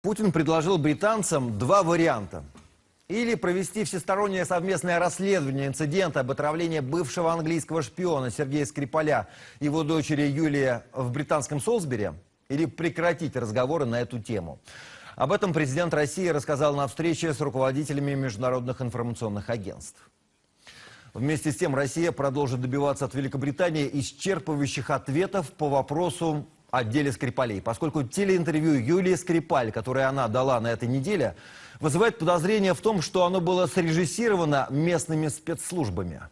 Путин предложил британцам два варианта. Или провести всестороннее совместное расследование инцидента об отравлении бывшего английского шпиона Сергея Скрипаля и его дочери Юлия в британском Солсбери, или прекратить разговоры на эту тему. Об этом президент России рассказал на встрече с руководителями международных информационных агентств. Вместе с тем Россия продолжит добиваться от Великобритании исчерпывающих ответов по вопросу о деле Скрипалей, поскольку телеинтервью Юлии Скрипаль, которое она дала на этой неделе, вызывает подозрение в том, что оно было срежиссировано местными спецслужбами.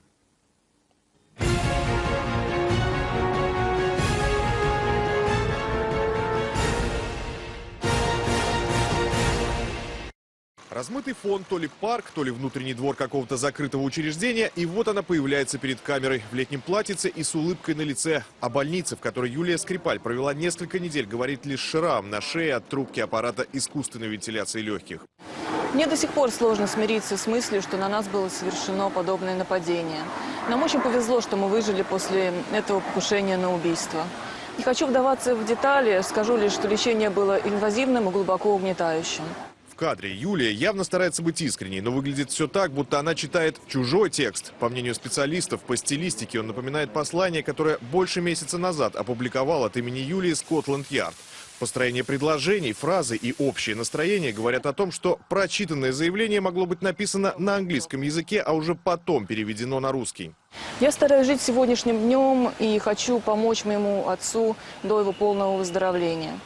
Размытый фон, то ли парк, то ли внутренний двор какого-то закрытого учреждения, и вот она появляется перед камерой в летнем платьице и с улыбкой на лице. О больнице, в которой Юлия Скрипаль провела несколько недель, говорит лишь шрам на шее от трубки аппарата искусственной вентиляции легких. Мне до сих пор сложно смириться с мыслью, что на нас было совершено подобное нападение. Нам очень повезло, что мы выжили после этого покушения на убийство. Не хочу вдаваться в детали, скажу лишь, что лечение было инвазивным и глубоко угнетающим. Кадре Юлия явно старается быть искренней, но выглядит все так, будто она читает чужой текст. По мнению специалистов, по стилистике он напоминает послание, которое больше месяца назад опубликовал от имени Юлии Скотланд-Ярд. Построение предложений, фразы и общее настроение говорят о том, что прочитанное заявление могло быть написано на английском языке, а уже потом переведено на русский. Я стараюсь жить сегодняшним днем и хочу помочь моему отцу до его полного выздоровления.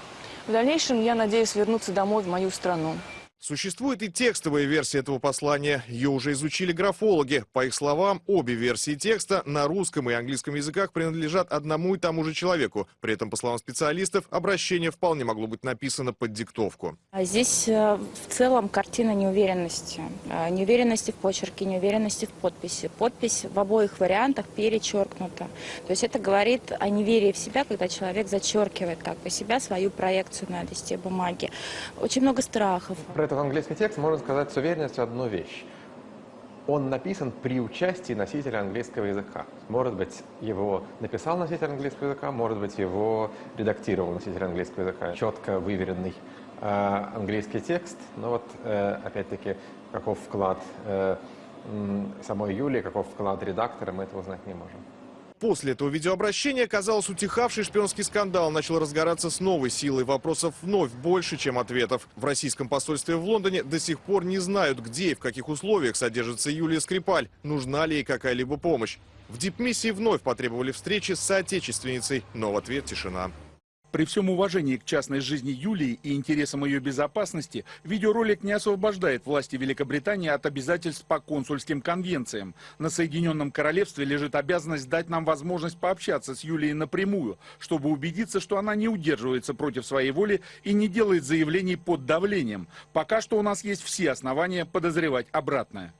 В дальнейшем я надеюсь вернуться домой в мою страну. Существует и текстовая версия этого послания. Ее уже изучили графологи. По их словам, обе версии текста на русском и английском языках принадлежат одному и тому же человеку. При этом, по словам специалистов, обращение вполне могло быть написано под диктовку. А здесь э, в целом картина неуверенности. Э, неуверенности в почерке, неуверенности в подписи. Подпись в обоих вариантах перечеркнута. То есть это говорит о неверии в себя, когда человек зачеркивает как бы себя, свою проекцию на листе бумаги. Очень много страхов этот английский текст можно сказать с уверенностью одну вещь. Он написан при участии носителя английского языка. Может быть, его написал носитель английского языка, может быть, его редактировал носитель английского языка. Четко выверенный э, английский текст, но вот, э, опять-таки, каков вклад э, самой Юлии, каков вклад редактора, мы этого узнать не можем. После этого видеообращения, казалось, утихавший шпионский скандал начал разгораться с новой силой. Вопросов вновь больше, чем ответов. В российском посольстве в Лондоне до сих пор не знают, где и в каких условиях содержится Юлия Скрипаль, нужна ли ей какая-либо помощь. В дипмиссии вновь потребовали встречи с соотечественницей, но в ответ тишина. При всем уважении к частной жизни Юлии и интересам ее безопасности, видеоролик не освобождает власти Великобритании от обязательств по консульским конвенциям. На Соединенном Королевстве лежит обязанность дать нам возможность пообщаться с Юлией напрямую, чтобы убедиться, что она не удерживается против своей воли и не делает заявлений под давлением. Пока что у нас есть все основания подозревать обратное.